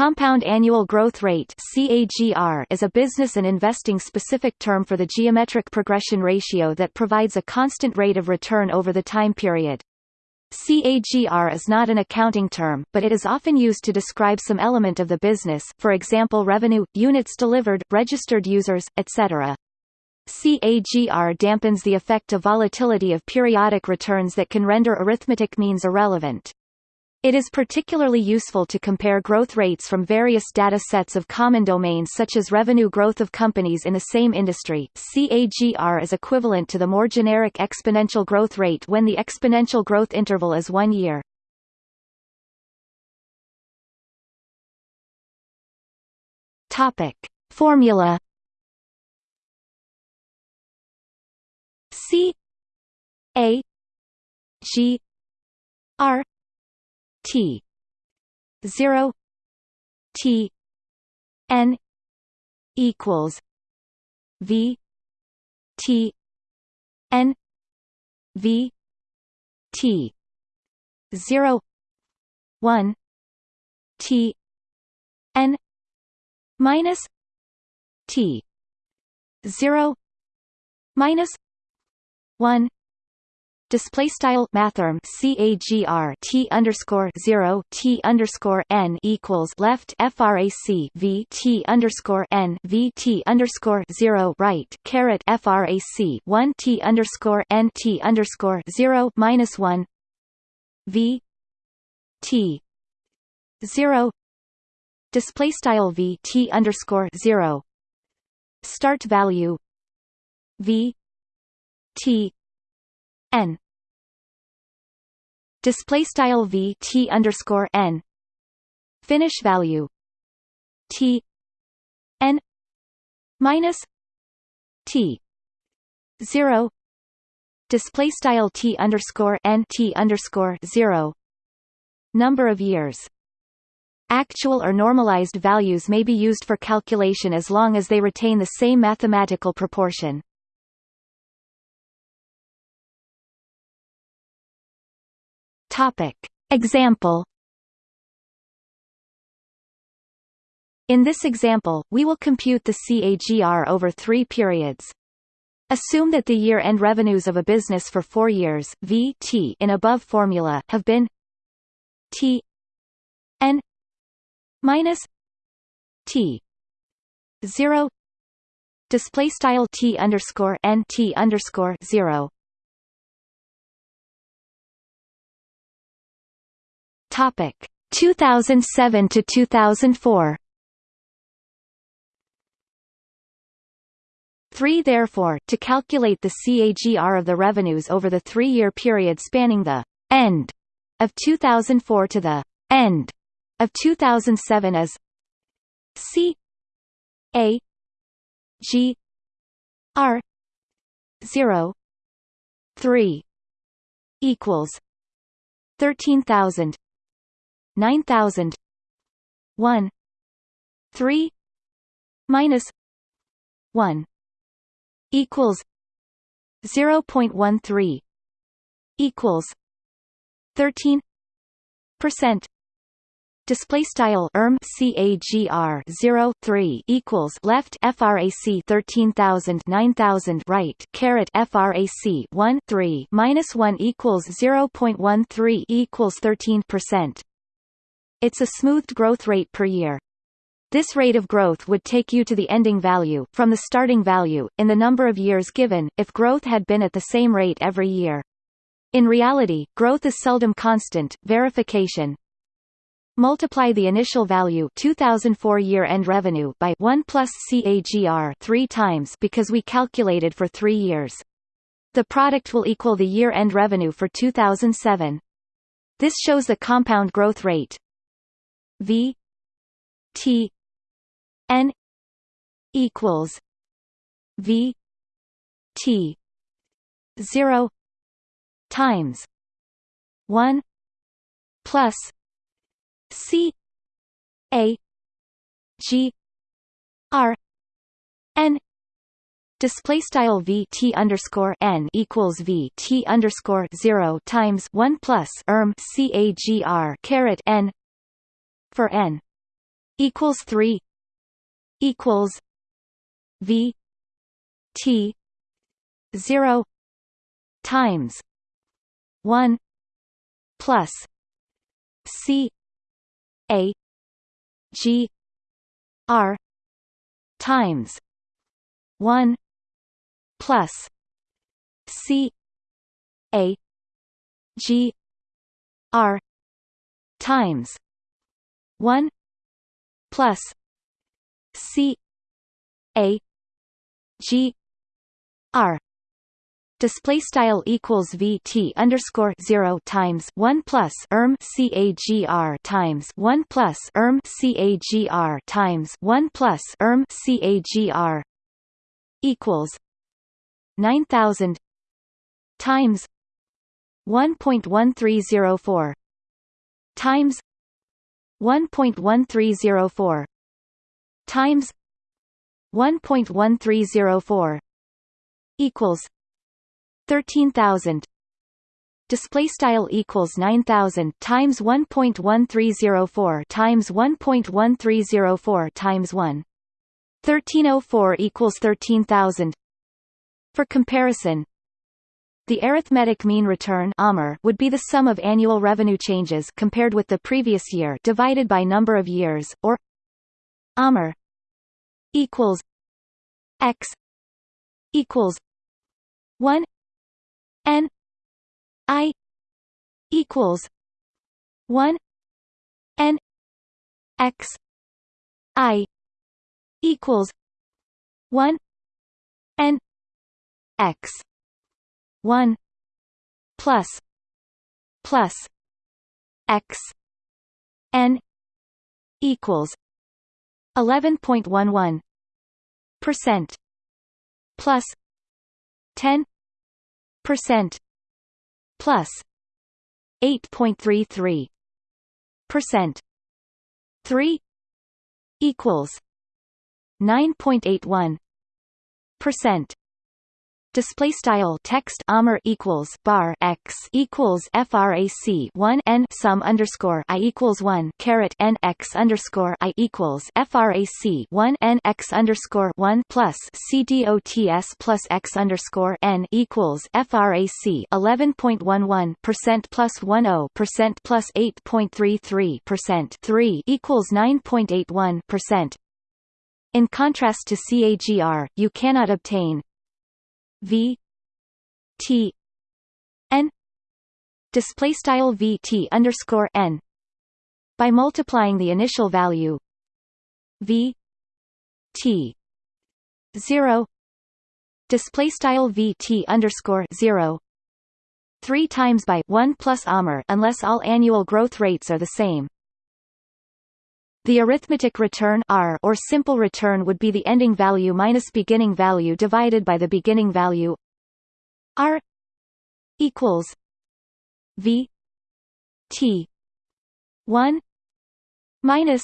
compound annual growth rate CAGR is a business and investing specific term for the geometric progression ratio that provides a constant rate of return over the time period. CAGR is not an accounting term, but it is often used to describe some element of the business for example revenue, units delivered, registered users, etc. CAGR dampens the effect of volatility of periodic returns that can render arithmetic means irrelevant. It is particularly useful to compare growth rates from various data sets of common domains such as revenue growth of companies in the same industry. CAGR is equivalent to the more generic exponential growth rate when the exponential growth interval is one year. Topic. Formula C A G R T. zero T N equals V T N V T. zero one T N minus T. zero minus one display style mathrm CAGR T underscore 0 T underscore N equals left frac V T underscore N V T underscore 0 right caret frac 1 T underscore N T underscore 0 minus 1 V T 0 display style V T underscore 0 start value V T n. Display style v t underscore n. Finish value. T. N. Minus t. Zero. Display style t underscore n t underscore zero. Number of years. Actual or normalized values may be used for calculation as long as they retain the same mathematical proportion. Topic. Example In this example, we will compute the CAGR over three periods. Assume that the year-end revenues of a business for four years v t in above formula have been t n minus t 0 display style t underscore n t underscore 0 Topic 2007 to 2004. 3 Therefore, to calculate the CAGR of the revenues over the three-year period spanning the end of 2004 to the end of 2007 is C A G R 0 3 equals 13000 nine thousand. One. Three. Minus. One. Equals. Zero point one three. Equals. Thirteen. Percent. Display style erm cagr 0 3 equals left frac 13000 9000 right caret frac 1 3 minus 1 equals 0.13 equals 13 percent it's a smoothed growth rate per year. This rate of growth would take you to the ending value from the starting value, in the number of years given, if growth had been at the same rate every year. In reality, growth is seldom constant. Verification Multiply the initial value 2004 year-end revenue by 1 plus CAGR 3 times because we calculated for 3 years. The product will equal the year-end revenue for 2007. This shows the compound growth rate V T N equals V T zero times one plus C A G R N Display style v t underscore n equals v t underscore zero times one plus erm c a g r caret n for n equals 3 equals v t 0 times 1 plus c a g r times 1 plus c a g r times 1 plus c a g r. Display style equals vt underscore zero times one plus erm cagr times one plus erm cagr times one plus erm cagr equals nine thousand times one point one three zero four times one point one three zero four. Times one point one three zero four equals 13000 display style equals 9000 times 1.1304 times 1.1304 times 1 1304 equals 13000 for comparison the arithmetic mean return would be the sum of annual revenue changes compared with the previous year divided by number of years or AMR equals x equals 1 n i equals 1 n x i equals 1 n x 1 plus plus x n equals 11.11 percent plus 10 percent plus 8.33 percent. 3 equals 9.81 percent display style text AMR equals bar x equals frac 1 n sum underscore i equals 1 caret n x underscore i equals frac 1 n x underscore 1 plus c dots plus x underscore n equals frac 11.11 percent plus 10 percent plus 8.33 percent 3 equals 9.81 percent. In contrast to CAGR, you cannot obtain v t n display style v t underscore n by multiplying the initial value v t zero display style v t underscore zero three times by one plus AMR unless all annual growth rates are the same. The arithmetic return R or simple return would be the ending value minus beginning value divided by the beginning value R equals V T one minus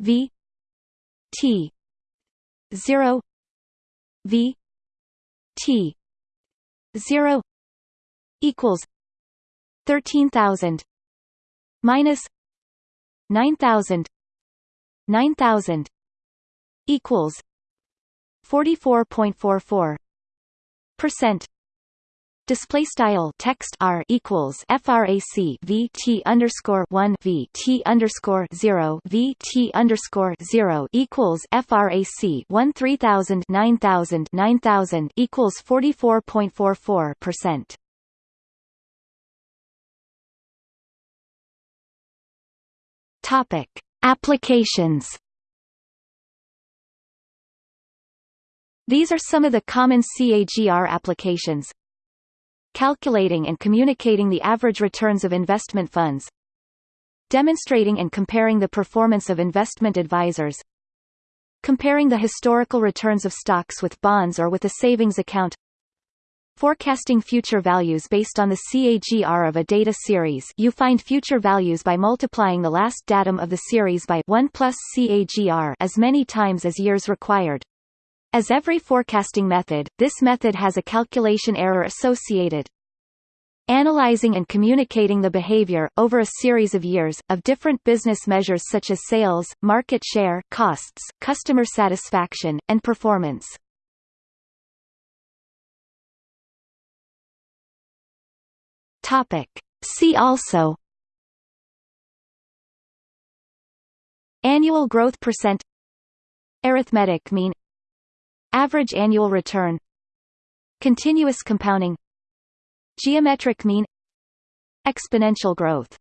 V T zero V T zero equals thirteen thousand minus 9000 9000 equals 44.44 percent Display style text R equals frac v t underscore one v t underscore zero v t underscore zero equals frac one three thousand nine thousand nine thousand equals forty four point four four percent. Topic: Applications. These are some of the common CAGR applications. Calculating and communicating the average returns of investment funds. Demonstrating and comparing the performance of investment advisors. Comparing the historical returns of stocks with bonds or with a savings account. Forecasting future values based on the CAGR of a data series you find future values by multiplying the last datum of the series by 1 plus CAGR as many times as years required. As every forecasting method, this method has a calculation error associated. analyzing and communicating the behavior, over a series of years, of different business measures such as sales, market share costs, customer satisfaction, and performance. Topic. See also. Annual growth percent. Arithmetic mean. Average annual return. Continuous compounding. Geometric mean. Exponential growth